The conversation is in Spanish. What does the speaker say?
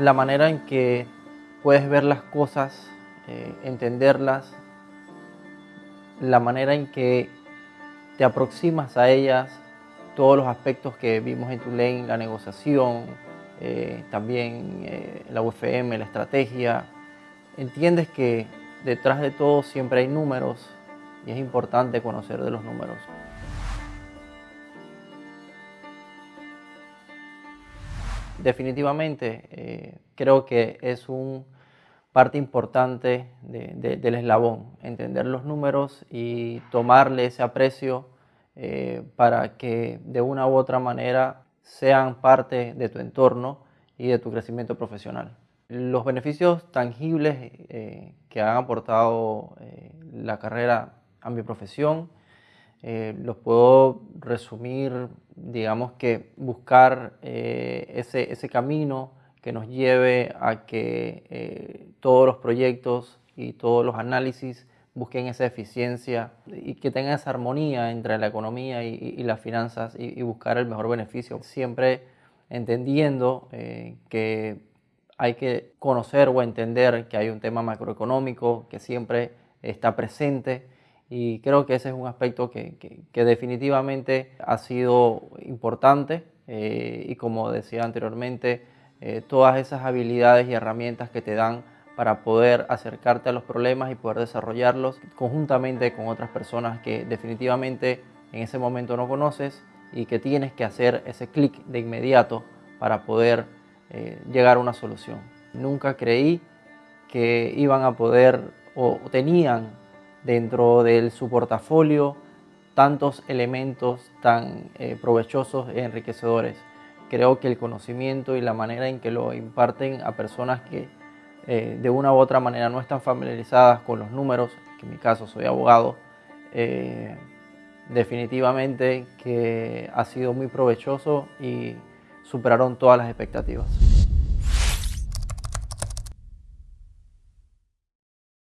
la manera en que puedes ver las cosas, eh, entenderlas, la manera en que te aproximas a ellas, todos los aspectos que vimos en tu ley, la negociación, eh, también eh, la UFM, la estrategia. Entiendes que detrás de todo siempre hay números y es importante conocer de los números. Definitivamente eh, creo que es un parte importante del eslabón, entender los números y tomarle ese aprecio eh, para que de una u otra manera sean parte de tu entorno y de tu crecimiento profesional. Los beneficios tangibles eh, que han aportado la carrera a mi profesión eh, los puedo resumir, digamos que buscar eh, ese, ese, camino que nos lleve a que eh, todos los proyectos y todos los análisis busquen esa eficiencia y que tengan esa armonía entre la economía y, las finanzas y, y, buscar el mejor beneficio. Siempre entendiendo que hay que conocer o entender que hay un tema macroeconómico que siempre está presente y creo que ese es un aspecto que, que, definitivamente ha sido importante eh, y como decía anteriormente, eh, todas esas habilidades y herramientas que te dan para poder acercarte a los problemas y poder desarrollarlos conjuntamente con otras personas que definitivamente en ese momento no conoces y que tienes que hacer ese clic de inmediato para poder eh, llegar a una solución. Nunca creí que iban a poder o tenían dentro de su portafolio tantos elementos tan eh, provechosos e enriquecedores. Creo que el conocimiento y la manera en que lo imparten a personas que eh, de una u otra manera no están familiarizadas con los números, que en mi caso soy abogado, eh, definitivamente que ha sido muy provechoso y superaron todas las expectativas.